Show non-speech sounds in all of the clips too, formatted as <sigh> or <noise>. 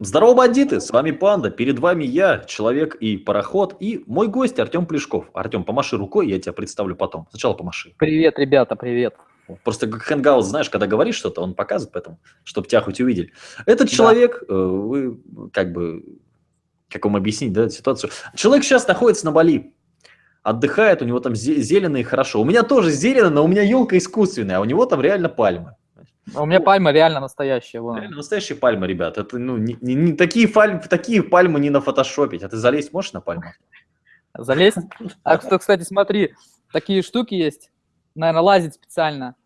Здорово, бандиты! С вами Панда. Перед вами я, человек и пароход, и мой гость Артем Плешков. Артем, помаши рукой, я тебя представлю потом. Сначала помаши. Привет, ребята, привет. Просто как Хэнгаут, знаешь, когда говоришь что-то, он показывает, поэтому, чтобы тебя хоть увидели. Этот человек, да. вы как бы, как вам объяснить, да, ситуацию? Человек сейчас находится на Бали, отдыхает, у него там зелено и хорошо. У меня тоже зелено, но у меня елка искусственная, а у него там реально пальмы. А у меня пальма реально настоящая. Вон. Реально настоящая пальма, ребят. Это, ну, не, не, не, такие, пальмы, такие пальмы не на фотошопить. А ты залезть можешь на пальму? Залезть? А, кстати, смотри, такие штуки есть. Наверное, лазить специально.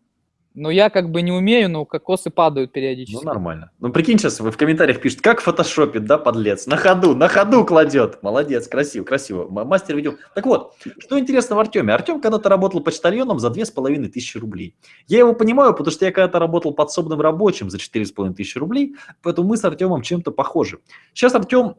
Но я как бы не умею, но кокосы падают периодически. Ну, нормально. Ну, прикинь, сейчас вы в комментариях пишут, как фотошопит, да, подлец? На ходу, на ходу кладет. Молодец, красиво, красиво. Мастер видео. Так вот, что интересно в Артеме? Артем когда-то работал почтальоном за 2500 рублей. Я его понимаю, потому что я когда-то работал подсобным рабочим за 4500 рублей, поэтому мы с Артемом чем-то похожи. Сейчас Артем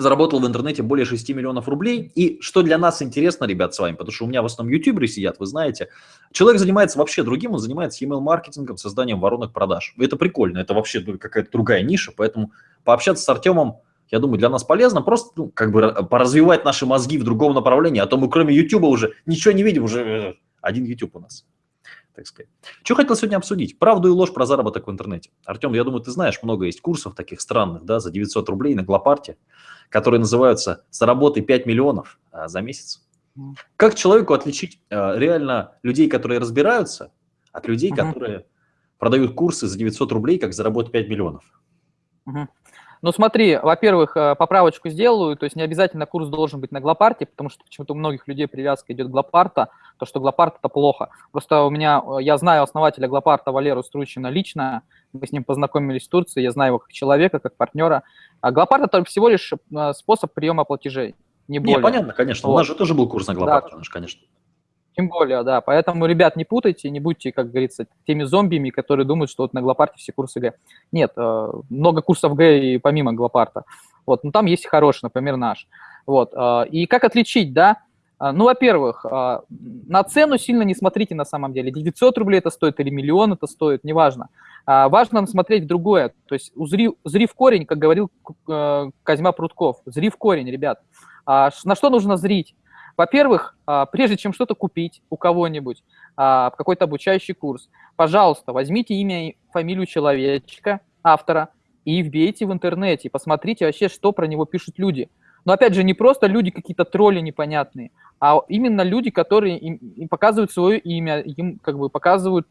заработал в интернете более 6 миллионов рублей. И что для нас интересно, ребят, с вами, потому что у меня в основном ютуберы сидят, вы знаете, человек занимается вообще другим, он занимается email-маркетингом, созданием воронок продаж. Это прикольно, это вообще какая-то другая ниша, поэтому пообщаться с Артемом, я думаю, для нас полезно, просто ну, как бы поразвивать наши мозги в другом направлении, а то мы кроме ютуба уже ничего не видим, уже э, один ютуб у нас так сказать. Что хотел сегодня обсудить? Правду и ложь про заработок в интернете. Артем, я думаю, ты знаешь, много есть курсов таких странных, да, за 900 рублей на Глопарте которые называются «Заработай 5 миллионов а, за месяц». Как человеку отличить а, реально людей, которые разбираются, от людей, которые продают курсы за 900 рублей, как заработать 5 миллионов? Ну смотри, во-первых, э, поправочку сделаю, то есть не обязательно курс должен быть на Глопарте, потому что почему-то у многих людей привязка идет к Глопарта, то, что Глопарт – это плохо. Просто у меня, э, я знаю основателя Глопарта Валеру Стручина лично, мы с ним познакомились в Турции, я знаю его как человека, как партнера. А Глопарт – это всего лишь э, способ приема платежей, не более. Не, понятно, конечно. Вот. У нас же тоже был курс на Глопарте, да. конечно. Тем более, да. Поэтому, ребят, не путайте, не будьте, как говорится, теми зомбиями, которые думают, что вот на Глопарте все курсы Г. Нет, э, много курсов Г и помимо Глопарта. Вот, но там есть хороший, например, наш. Вот. Э, и как отличить, да? Э, ну, во-первых, на цену сильно не смотрите на самом деле. 900 рублей это стоит или миллион это стоит, неважно. Важно смотреть другое. То есть узри, зри в корень, как говорил Козьма Прутков. Зри в корень, ребят. На что нужно зрить? Во-первых, а, прежде чем что-то купить у кого-нибудь, а, какой-то обучающий курс, пожалуйста, возьмите имя и фамилию человечка, автора, и вбейте в интернете, посмотрите вообще, что про него пишут люди. Но опять же, не просто люди какие-то тролли непонятные, а именно люди, которые им, показывают свое имя, им как бы показывают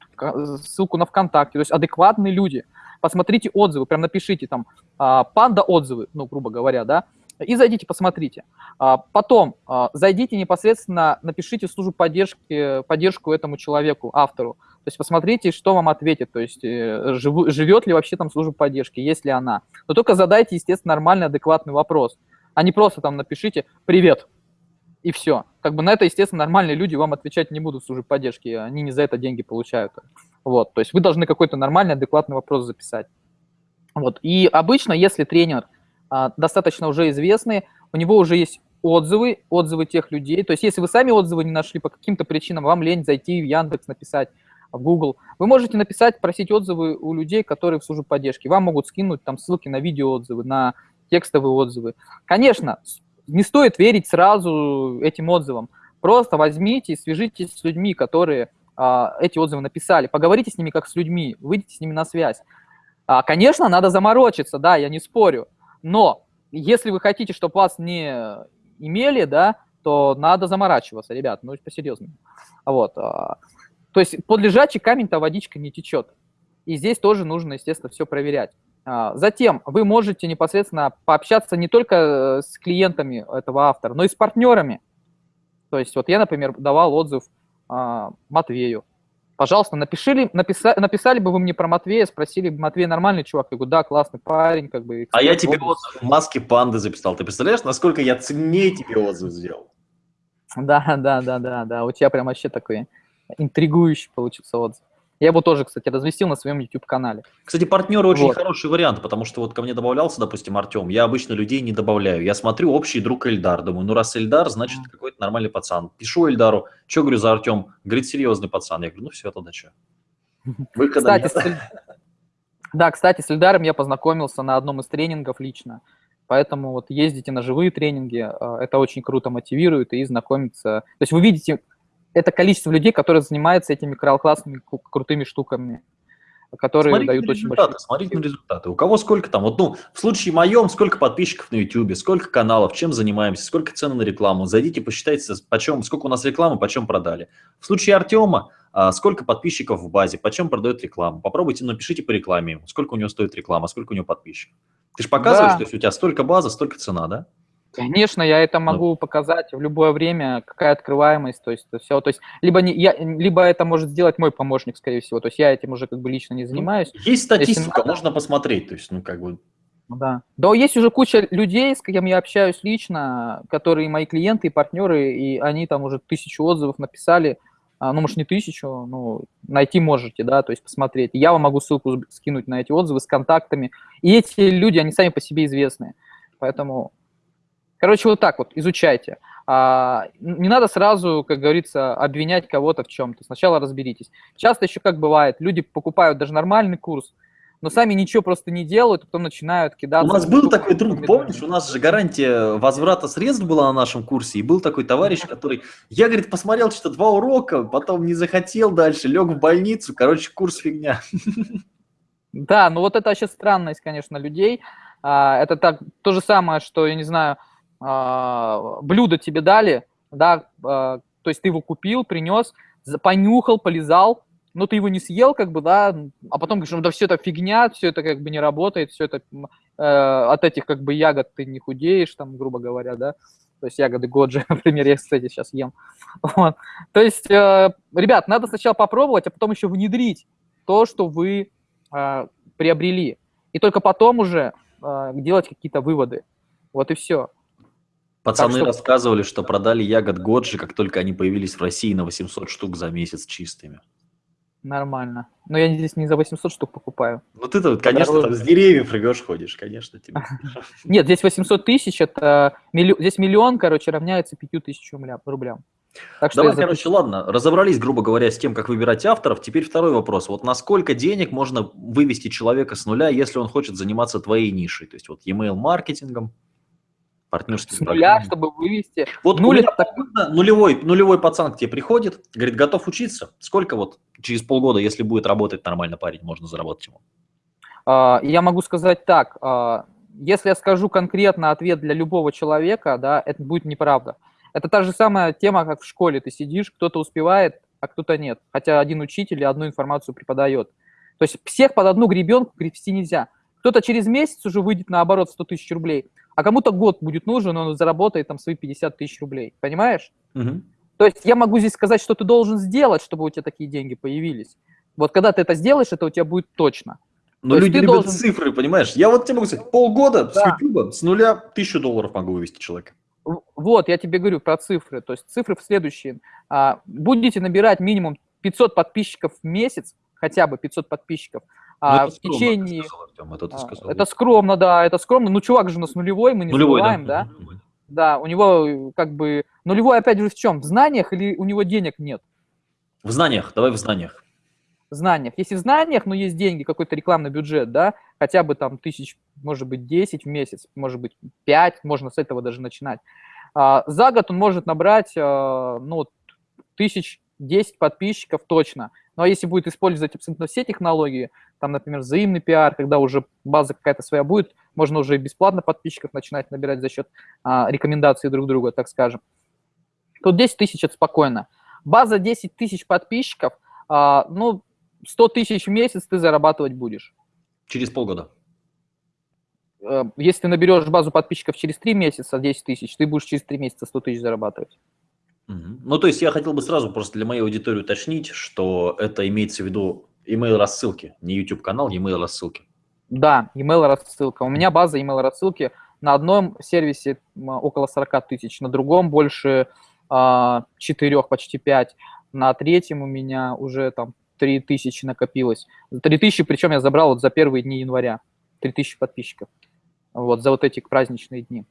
ссылку на ВКонтакте, то есть адекватные люди. Посмотрите отзывы, прям напишите там а, панда отзывы, ну, грубо говоря, да, и зайдите, посмотрите. А, потом а, зайдите непосредственно, напишите в службу поддержки, поддержку этому человеку, автору. То есть посмотрите, что вам ответит, то есть э, жив, живет ли вообще там служба поддержки, есть ли она. Но только задайте, естественно, нормальный, адекватный вопрос, а не просто там напишите «Привет», и все. Как бы на это, естественно, нормальные люди вам отвечать не будут в службе поддержки, они не за это деньги получают. Вот, то есть вы должны какой-то нормальный, адекватный вопрос записать. Вот, и обычно, если тренер – достаточно уже известные, у него уже есть отзывы, отзывы тех людей. То есть если вы сами отзывы не нашли по каким-то причинам, вам лень зайти в Яндекс, написать в Google, вы можете написать, просить отзывы у людей, которые в службе поддержки. Вам могут скинуть там ссылки на видеоотзывы, на текстовые отзывы. Конечно, не стоит верить сразу этим отзывам. Просто возьмите и свяжитесь с людьми, которые а, эти отзывы написали. Поговорите с ними как с людьми, выйдите с ними на связь. А, конечно, надо заморочиться, да, я не спорю. Но если вы хотите, чтобы вас не имели, да, то надо заморачиваться, ребят, ну, по-серьезному. Вот. А, то есть под лежачий камень-то водичка не течет. И здесь тоже нужно, естественно, все проверять. А, затем вы можете непосредственно пообщаться не только э, с клиентами этого автора, но и с партнерами. То есть вот я, например, давал отзыв а, Матвею. Пожалуйста, напишили, написа, написали бы вы мне про Матвея, спросили бы, Матвей нормальный чувак? Я говорю, да, классный парень, как бы. А я тебе отзыв в маске панды записал. Ты представляешь, насколько я ценнее тебе отзыв сделал? Да, да, да, да, да. У тебя прям вообще такой интригующий получился отзыв. Я его тоже, кстати, разместил на своем YouTube-канале. Кстати, партнеры очень вот. хороший вариант, потому что вот ко мне добавлялся, допустим, Артем, я обычно людей не добавляю. Я смотрю общий друг Эльдар, думаю, ну раз Эльдар, значит какой-то нормальный пацан. Пишу Эльдару, что говорю за Артем? Говорит, серьезный пацан. Я говорю, ну все, тогда что? <laughs> Выхода кстати, нет. <laughs> Да, кстати, с Эльдаром я познакомился на одном из тренингов лично. Поэтому вот ездите на живые тренинги, а, это очень круто мотивирует и знакомиться. То есть вы видите это количество людей, которые занимаются этими классными крутыми штуками которые смотрите дают очень большие... Смотрите на результаты. У кого сколько там? Вот, ну, в случае моем, сколько подписчиков на YouTube, сколько каналов, чем занимаемся, сколько цены на рекламу. Зайдите, посчитайте, почем, сколько у нас рекламы, почем продали. В случае Артема, а, сколько подписчиков в базе, почем продает рекламу. Попробуйте, напишите по рекламе, сколько у него стоит реклама, сколько у него подписчиков. Ты же показываешь, да. что если у тебя столько база, столько цена, да? Конечно, я это могу показать в любое время, какая открываемость, то есть то все, то есть либо не я, либо это может сделать мой помощник, скорее всего, то есть я этим уже как бы лично не ну, занимаюсь. Есть статистика, Если... можно посмотреть, то есть ну как бы. Да. Да, есть уже куча людей, с кем я общаюсь лично, которые мои клиенты и партнеры, и они там уже тысячу отзывов написали, а, ну, может, не тысячу, но найти можете, да, то есть посмотреть. Я вам могу ссылку скинуть на эти отзывы с контактами. И эти люди, они сами по себе известны. Поэтому Короче, вот так вот, изучайте. А, не надо сразу, как говорится, обвинять кого-то в чем-то. Сначала разберитесь. Часто еще как бывает, люди покупают даже нормальный курс, но сами ничего просто не делают, потом начинают кидаться. У нас был такой друг, помнишь, у нас же гарантия возврата средств была на нашем курсе, и был такой товарищ, который, я, говорит, посмотрел что-то два урока, потом не захотел дальше, лег в больницу, короче, курс фигня. Да, ну вот это вообще странность, конечно, людей. А, это так, то же самое, что, я не знаю, а, блюдо тебе дали, да, а, то есть ты его купил, принес, понюхал, полезал, но ты его не съел, как бы, да, а потом говоришь, ну да все это фигня, все это как бы не работает, все это э, от этих как бы ягод ты не худеешь, там, грубо говоря, да, то есть ягоды Годжи, <laughs> например, я, кстати, сейчас ем. Вот. То есть, э, ребят, надо сначала попробовать, а потом еще внедрить то, что вы э, приобрели. И только потом уже э, делать какие-то выводы. Вот и все. Пацаны что... рассказывали, что продали ягод Годжи, как только они появились в России на 800 штук за месяц чистыми. Нормально. Но я здесь не за 800 штук покупаю. Ну ты-то, вот, конечно, там с деревьев рвешь, ходишь, конечно, тебе. <laughs> Нет, здесь 800 тысяч, это здесь миллион, короче, равняется 5 тысячам рублям. Так что Давай, короче, ладно, разобрались, грубо говоря, с тем, как выбирать авторов. Теперь второй вопрос. Вот насколько денег можно вывести человека с нуля, если он хочет заниматься твоей нишей? То есть вот email маркетингом, партнерский. С нуля, чтобы вывести. Вот Нуль так... нулевой, нулевой пацан к тебе приходит, говорит, готов учиться. Сколько вот через полгода, если будет работать нормально парень, можно заработать ему? А, я могу сказать так. А, если я скажу конкретно ответ для любого человека, да, это будет неправда. Это та же самая тема, как в школе. Ты сидишь, кто-то успевает, а кто-то нет. Хотя один учитель одну информацию преподает. То есть всех под одну гребенку гребсти нельзя. Кто-то через месяц уже выйдет на оборот 100 тысяч рублей, а кому-то год будет нужен, он заработает там свои 50 тысяч рублей. Понимаешь? Угу. То есть я могу здесь сказать, что ты должен сделать, чтобы у тебя такие деньги появились. Вот когда ты это сделаешь, это у тебя будет точно. Но То люди любят должен... цифры, понимаешь? Я вот тебе могу сказать, полгода да. с YouTube с нуля тысячу долларов могу вывести человека. Вот, я тебе говорю про цифры. То есть цифры в следующие. А, будете набирать минимум 500 подписчиков в месяц, хотя бы 500 подписчиков, ну, а, в течение... Сказал, Артем, это, ты сказал. это скромно, да, это скромно. Ну, чувак же у нас нулевой, мы не нулевой, забываем, да? да? Да, у него как бы... Нулевой опять же в чем? В знаниях или у него денег нет? В знаниях, давай в знаниях. В знаниях. Если в знаниях, но есть деньги, какой-то рекламный бюджет, да, хотя бы там тысяч, может быть, 10 в месяц, может быть, 5, можно с этого даже начинать. А, за год он может набрать, а, ну, тысяч 10 подписчиков точно. Ну, а если будет использовать абсолютно все технологии, там, например, взаимный пиар, когда уже база какая-то своя будет, можно уже бесплатно подписчиков начинать набирать за счет а, рекомендаций друг друга, так скажем. Тут 10 тысяч – это спокойно. База 10 тысяч подписчиков, а, ну, 100 тысяч в месяц ты зарабатывать будешь. Через полгода. Э, если ты наберешь базу подписчиков через 3 месяца 10 тысяч, ты будешь через 3 месяца 100 тысяч зарабатывать. Ну, то есть я хотел бы сразу просто для моей аудитории уточнить, что это имеется в виду email рассылки, не YouTube канал, email рассылки. Да, email рассылка. У меня база email рассылки на одном сервисе около 40 тысяч, на другом больше а, 4, почти 5, на третьем у меня уже там 3 тысячи накопилось. 3 тысячи, причем я забрал вот за первые дни января, 3 тысячи подписчиков, вот за вот эти праздничные дни.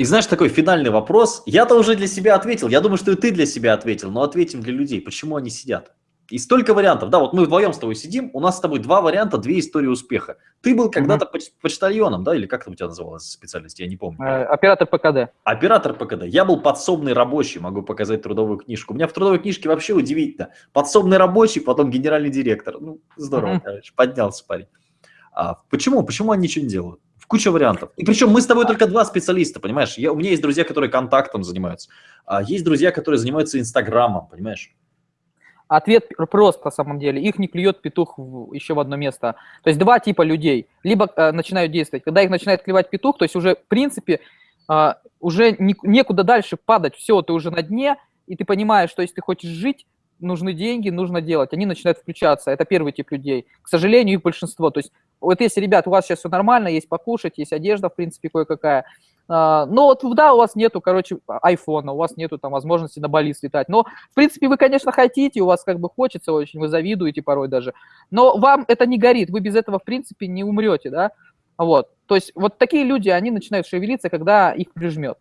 И знаешь, такой финальный вопрос. Я-то уже для себя ответил. Я думаю, что и ты для себя ответил, но ответим для людей. Почему они сидят? И столько вариантов. Да, вот мы вдвоем с тобой сидим, у нас с тобой два варианта, две истории успеха. Ты был когда-то угу. почтальоном, да, или как там у тебя называлась специальность, я не помню. Э, оператор ПКД. Оператор ПКД. Я был подсобный рабочий, могу показать трудовую книжку. У меня в трудовой книжке вообще удивительно. Подсобный рабочий, потом генеральный директор. Ну, здорово, угу. короче, поднялся парень. А почему? Почему они ничего не делают? Куча вариантов. И причем мы с тобой только два специалиста, понимаешь? Я, у меня есть друзья, которые контактом занимаются. А есть друзья, которые занимаются Инстаграмом, понимаешь? Ответ прост на самом деле. Их не клюет петух в, еще в одно место. То есть два типа людей. Либо э, начинают действовать. Когда их начинает клевать петух, то есть уже в принципе э, уже не, некуда дальше падать. Все, ты уже на дне, и ты понимаешь, что если ты хочешь жить, нужны деньги, нужно делать. Они начинают включаться. Это первый тип людей. К сожалению, их большинство. То есть вот если, ребят, у вас сейчас все нормально, есть покушать, есть одежда, в принципе, кое-какая, а, но вот, да, у вас нету, короче, айфона, у вас нету там возможности на Бали слетать. Но, в принципе, вы, конечно, хотите, у вас как бы хочется очень, вы завидуете порой даже. Но вам это не горит, вы без этого, в принципе, не умрете, да? Вот. То есть вот такие люди, они начинают шевелиться, когда их прижмет.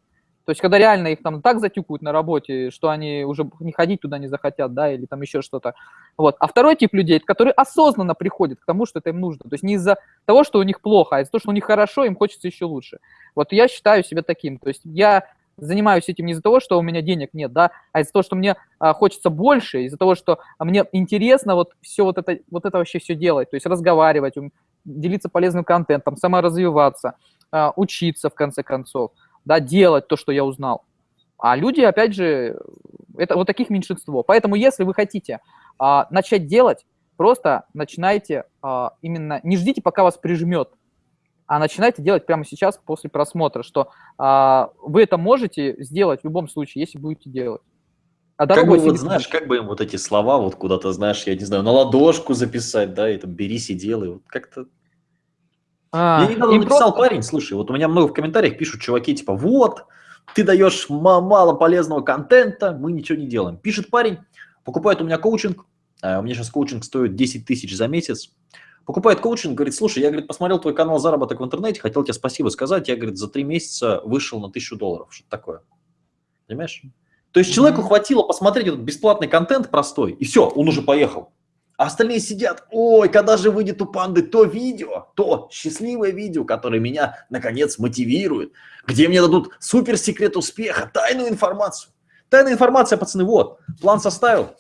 То есть, когда реально их там так затюкают на работе, что они уже не ходить туда не захотят, да, или там еще что-то. Вот. А второй тип людей, которые осознанно приходят к тому, что это им нужно. То есть не из-за того, что у них плохо, а из-за того, что у них хорошо, им хочется еще лучше. Вот я считаю себя таким. То есть я занимаюсь этим не из-за того, что у меня денег нет, да, а из-за того, что мне а, хочется больше, из-за того, что мне интересно вот все вот это, вот это вообще все делать, то есть разговаривать, делиться полезным контентом, саморазвиваться, а, учиться в конце концов да, делать то, что я узнал. А люди, опять же, это вот таких меньшинство. Поэтому, если вы хотите а, начать делать, просто начинайте а, именно, не ждите, пока вас прижмет, а начинайте делать прямо сейчас после просмотра, что а, вы это можете сделать в любом случае, если будете делать. А как бы, вот, знаешь, как бы им вот эти слова вот куда-то, знаешь, я не знаю, на ладошку записать, да, и там берись и делай, вот как-то а, Мне недавно написал просто... парень, слушай, вот у меня много в комментариях пишут чуваки, типа, вот, ты даешь мало полезного контента, мы ничего не делаем. Пишет парень, покупает у меня коучинг, а у меня сейчас коучинг стоит 10 тысяч за месяц, покупает коучинг, говорит, слушай, я, говорит, посмотрел твой канал заработок в интернете, хотел тебе спасибо сказать, я, говорит, за три месяца вышел на тысячу долларов, что-то такое. Понимаешь? То есть человеку хватило посмотреть этот бесплатный контент простой, и все, он уже поехал. А остальные сидят, ой, когда же выйдет у панды то видео, то счастливое видео, которое меня, наконец, мотивирует, где мне дадут супер секрет успеха, тайную информацию. Тайная информация, пацаны, вот, план составил,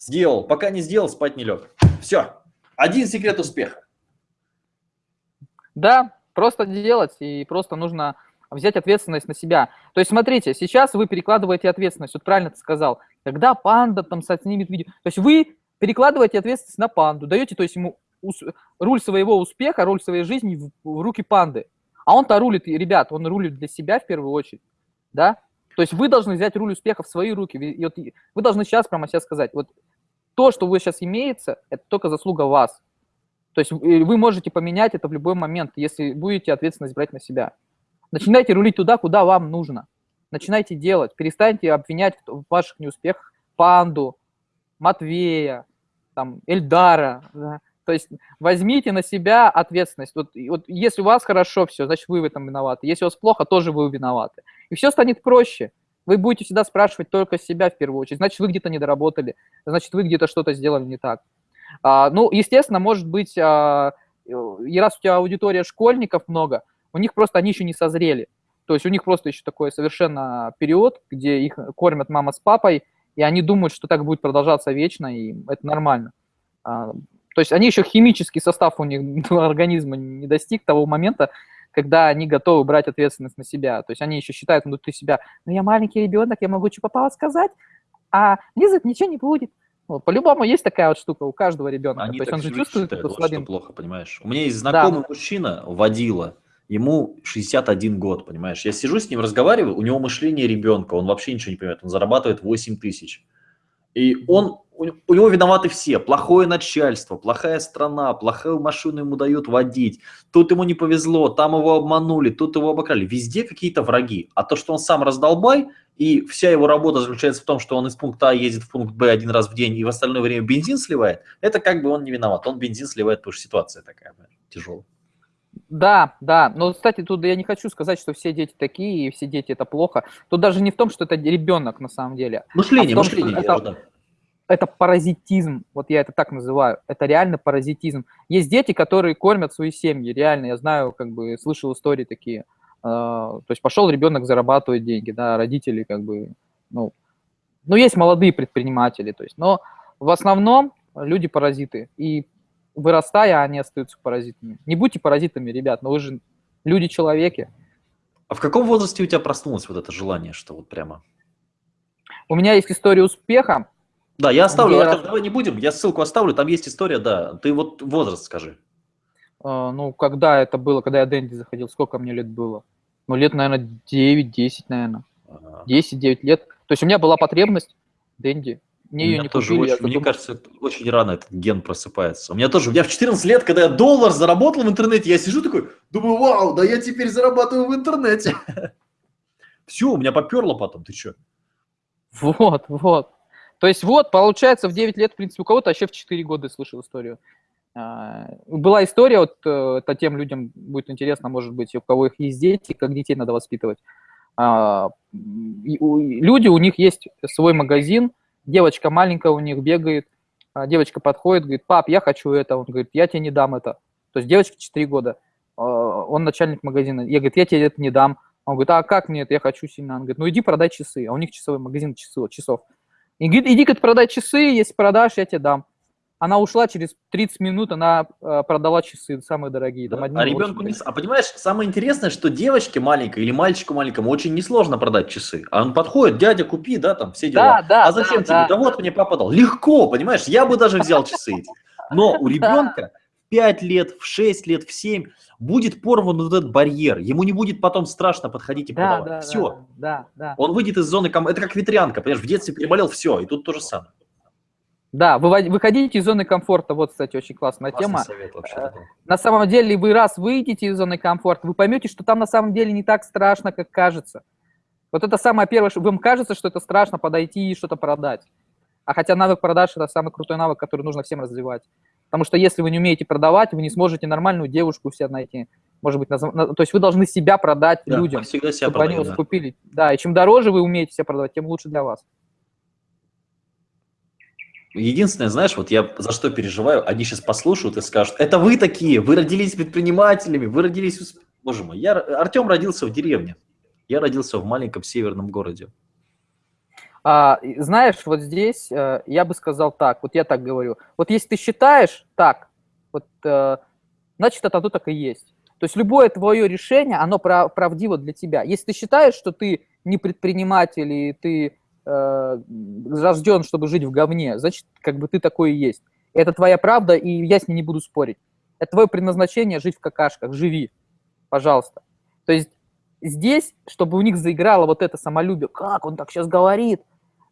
сделал, пока не сделал, спать не лег. Все, один секрет успеха. Да, просто делать, и просто нужно взять ответственность на себя. То есть, смотрите, сейчас вы перекладываете ответственность, вот правильно ты сказал, когда панда там снимет видео, то есть вы перекладываете ответственность на панду, даете то есть ему руль своего успеха, руль своей жизни в, в руки панды. А он-то рулит, ребят, он рулит для себя в первую очередь, да? То есть вы должны взять руль успеха в свои руки. И вот вы должны сейчас прямо сейчас сказать, вот то, что вы сейчас имеется, это только заслуга вас. То есть вы можете поменять это в любой момент, если будете ответственность брать на себя. Начинайте рулить туда, куда вам нужно. Начинайте делать. Перестаньте обвинять в ваших неуспехах панду, Матвея, там, Эльдара, да? то есть возьмите на себя ответственность. Вот, вот если у вас хорошо все, значит вы в этом виноваты. Если у вас плохо, тоже вы виноваты. И все станет проще. Вы будете всегда спрашивать только себя в первую очередь. Значит, вы где-то не доработали, значит, вы где-то что-то сделали не так. А, ну, естественно, может быть, а, и раз у тебя аудитория школьников много, у них просто они еще не созрели. То есть у них просто еще такой совершенно период, где их кормят мама с папой, и они думают, что так будет продолжаться вечно, и это нормально. А, то есть они еще химический состав у них <laughs> организма не достиг того момента, когда они готовы брать ответственность на себя. То есть они еще считают внутри себя, ну я маленький ребенок, я могу что попало сказать, а это ничего не будет. Вот, по-любому есть такая вот штука у каждого ребенка. Они То есть он же чувствует считают, вот плохо, понимаешь. У меня есть знакомый да. мужчина, водила, ему 61 год, понимаешь. Я сижу с ним, разговариваю, у него мышление ребенка, он вообще ничего не понимает, он зарабатывает 8 тысяч. И он, у, него виноваты все, плохое начальство, плохая страна, плохую машину ему дают водить, тут ему не повезло, там его обманули, тут его обокрали, везде какие-то враги. А то, что он сам раздолбай, и вся его работа заключается в том, что он из пункта А ездит в пункт Б один раз в день и в остальное время бензин сливает, это как бы он не виноват, он бензин сливает, потому что ситуация такая тяжелая. Да, да. Но, кстати, тут я не хочу сказать, что все дети такие, и все дети это плохо. Тут даже не в том, что это ребенок на самом деле. Мышление, а том, мышление. Это, это паразитизм, вот я это так называю, это реально паразитизм. Есть дети, которые кормят свои семьи, реально, я знаю, как бы, слышал истории такие. А, то есть пошел ребенок зарабатывать деньги, да, родители как бы, ну, ну, есть молодые предприниматели, то есть, но в основном люди паразиты, и вырастая, они остаются паразитами. Не будьте паразитами, ребят, но вы же люди-человеки. А в каком возрасте у тебя проснулось вот это желание, что вот прямо? У меня есть история успеха, да, я оставлю, Артем, раз... давай не будем, я ссылку оставлю, там есть история, да. Ты вот возраст скажи. А, ну, когда это было, когда я Дэнди заходил, сколько мне лет было? Ну, лет, наверное, 9-10, наверное. Ага. 10-9 лет. То есть у меня была потребность Дэнди. Мне ее не тоже купили. Очень, мне кажется, очень рано этот ген просыпается. У меня тоже, у меня в 14 лет, когда я доллар заработал в интернете, я сижу такой, думаю, вау, да я теперь зарабатываю в интернете. <laughs> Все, у меня поперло потом, ты что? Вот, вот. То есть вот, получается, в 9 лет, в принципе, у кого-то вообще в 4 года слышал историю. А, была история, вот э, это тем людям будет интересно, может быть, у кого их есть дети, как детей надо воспитывать. А, люди, у них есть свой магазин, девочка маленькая у них бегает, а девочка подходит, говорит, пап, я хочу это, он говорит, я тебе не дам это. То есть девочке 4 года, он начальник магазина, я говорю, я тебе это не дам. Он говорит, а как мне это, я хочу сильно. Он говорит, ну иди продай часы, а у них часовой магазин часов. И говорит, иди говорит, продай часы, если продашь, я тебе дам. Она ушла через 30 минут, она э, продала часы, самые дорогие. Там, да? А ребенку не... А понимаешь, самое интересное, что девочке маленькой или мальчику маленькому очень несложно продать часы. А он подходит, дядя, купи, да, там все дела. Да, да, а зачем да, тебе? Да. да вот мне папа дал. Легко, понимаешь, я бы даже взял часы эти. Но у ребенка 5 лет, в 6 лет, в 7 будет порван вот этот барьер. Ему не будет потом страшно подходить и да, продавать. Да, все. Да, да. Он выйдет из зоны. Это как ветрянка, понимаешь, в детстве переболел, все, и тут то же самое. Да, вы выходите из зоны комфорта. Вот, кстати, очень классная Классный тема. Совет вообще, да. На самом деле, вы раз выйдете из зоны комфорта, вы поймете, что там на самом деле не так страшно, как кажется. Вот это самое первое, что вам кажется, что это страшно подойти и что-то продать. А хотя навык продаж – это самый крутой навык, который нужно всем развивать. Потому что если вы не умеете продавать, вы не сможете нормальную девушку у себя найти. Может быть, наз... то есть вы должны себя продать да, людям, всегда себя чтобы продаю, они вас да. купили. Да, и чем дороже вы умеете себя продавать, тем лучше для вас. Единственное, знаешь, вот я за что переживаю, они сейчас послушают и скажут, это вы такие, вы родились предпринимателями, вы родились... Боже мой, я, Артем родился в деревне, я родился в маленьком северном городе. А, знаешь, вот здесь э, я бы сказал так, вот я так говорю. Вот если ты считаешь так, вот, э, значит, это то так и есть. То есть любое твое решение, оно прав, правдиво для тебя. Если ты считаешь, что ты не предприниматель и ты рожден, чтобы жить в говне, значит, как бы ты такой и есть. Это твоя правда, и я с ней не буду спорить. Это твое предназначение жить в какашках, живи, пожалуйста. То есть здесь, чтобы у них заиграло вот это самолюбие, как он так сейчас говорит,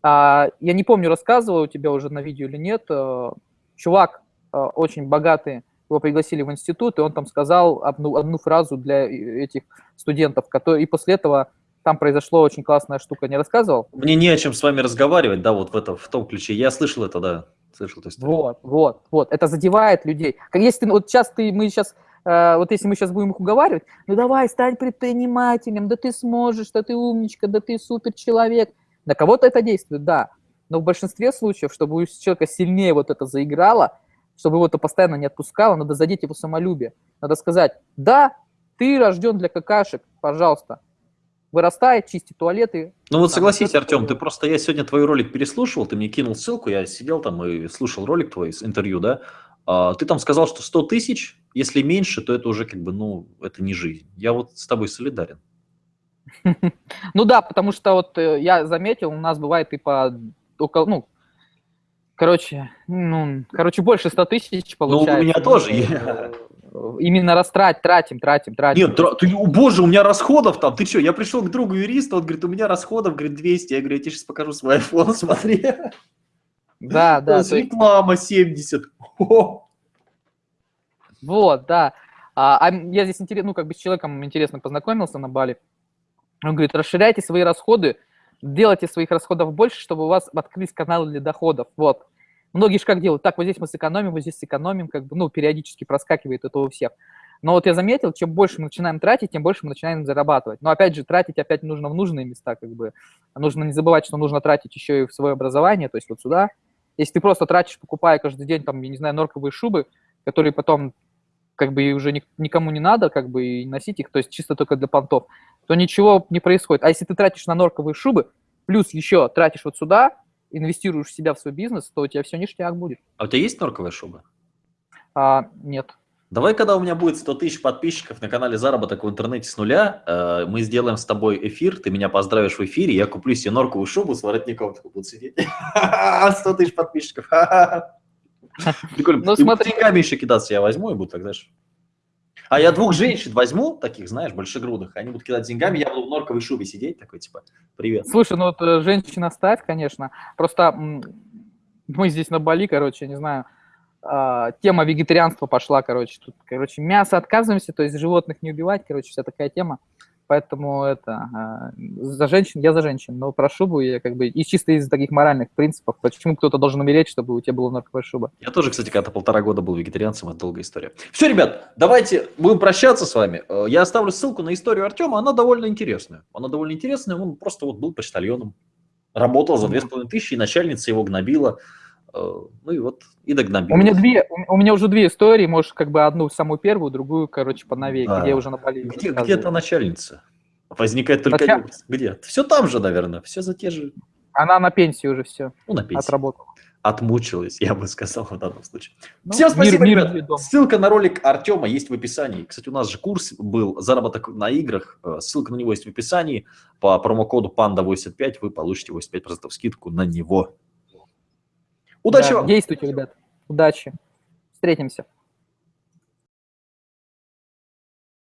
а, я не помню, рассказывал у тебя уже на видео или нет, э, чувак э, очень богатый, его пригласили в институт, и он там сказал одну, одну фразу для этих студентов, который, и после этого там произошло очень классная штука, не рассказывал? Мне не о чем с вами разговаривать, да, вот в, это, в том ключе. Я слышал это, да, слышал. То есть... Вот, вот, вот, это задевает людей. Как если ты, вот сейчас ты, мы сейчас, э, вот если мы сейчас будем их уговаривать, ну давай, стань предпринимателем, да ты сможешь, да ты умничка, да ты супер человек, на кого-то это действует, да, но в большинстве случаев, чтобы у человека сильнее вот это заиграло, чтобы его это постоянно не отпускало, надо задеть его самолюбие. Надо сказать, да, ты рожден для какашек, пожалуйста, вырастает, чисти туалеты. Ну вот согласись, Артем, ты просто, я сегодня твой ролик переслушивал, ты мне кинул ссылку, я сидел там и слушал ролик твой, интервью, да, а, ты там сказал, что 100 тысяч, если меньше, то это уже как бы, ну, это не жизнь. Я вот с тобой солидарен. <laughs> Ну да, потому что вот э, я заметил, у нас бывает и по около, ну, короче, ну, короче, больше 100 тысяч получается. Ну, у меня тоже. Э, именно растрать, тратим, тратим, тратим. Нет, ты, о, боже, у меня расходов там, ты что, я пришел к другу юриста, он говорит, у меня расходов, говорит, 200, я говорю, я тебе сейчас покажу свой iPhone, <laughs> смотри. Да, <laughs> да. Реклама 70. <laughs> Вот, да. А, а я здесь интересно, ну, как бы с человеком интересно познакомился на Бали. Он говорит, расширяйте свои расходы, делайте своих расходов больше, чтобы у вас открылись каналы для доходов. Вот. Многие же как делают? Так, вот здесь мы сэкономим, вот здесь сэкономим, как бы, ну, периодически проскакивает это у всех. Но вот я заметил, чем больше мы начинаем тратить, тем больше мы начинаем зарабатывать. Но опять же, тратить опять нужно в нужные места, как бы. Нужно не забывать, что нужно тратить еще и в свое образование, то есть вот сюда. Если ты просто тратишь, покупая каждый день, там, я не знаю, норковые шубы, которые потом как бы уже никому не надо, как бы и носить их, то есть чисто только для понтов, то ничего не происходит. А если ты тратишь на норковые шубы, плюс еще тратишь вот сюда, инвестируешь в себя в свой бизнес, то у тебя все ништяк будет. А у тебя есть норковая шуба? А, нет. Давай, когда у меня будет 100 тысяч подписчиков на канале «Заработок в интернете с нуля», э, мы сделаем с тобой эфир, ты меня поздравишь в эфире, я куплю себе норковую шубу с воротником, буду сидеть. <laughs> 100 тысяч подписчиков. <laughs> <laughs> Прикольно. Ну, смотри. еще кидаться я возьму и буду так, знаешь. А я двух женщин возьму, таких, знаешь, большегрудых, они будут кидать деньгами, я буду в норковой шубе сидеть, такой, типа, привет. Слушай, ну вот э, женщина ставь, конечно. Просто мы здесь на Бали, короче, не знаю, а, тема вегетарианства пошла, короче, тут, короче, мясо отказываемся, то есть животных не убивать, короче, вся такая тема. Поэтому это а, за женщин, я за женщин, но про шубу я как бы и чисто из таких моральных принципов, почему кто-то должен умереть, чтобы у тебя была норковая шуба. Я тоже, кстати, когда-то полтора года был вегетарианцем, это долгая история. Все, ребят, давайте будем прощаться с вами. Э, я оставлю ссылку на историю Артема, она довольно интересная. Она довольно интересная, он просто вот был почтальоном, работал за две с половиной тысячи, и начальница его гнобила. Э, ну и вот, и догнобил. У меня две, у меня уже две истории, можешь как бы одну самую первую, другую, короче, поновее, да. где уже на Бали. Где, где то начальница? Возникает только Началь... Где? Все там же, наверное, все за те же. Она на пенсии уже все. Ну, на пенсии. Отработала. Отмучилась, я бы сказал в данном случае. Ну, Всем спасибо, мир, ребят. Мир Ссылка на ролик Артема есть в описании. Кстати, у нас же курс был «Заработок на играх». Э, ссылка на него есть в описании. По промокоду PANDA85 вы получите 85% скидку на него. Удачи да, вам! Действуйте, ребят. Удачи. Встретимся.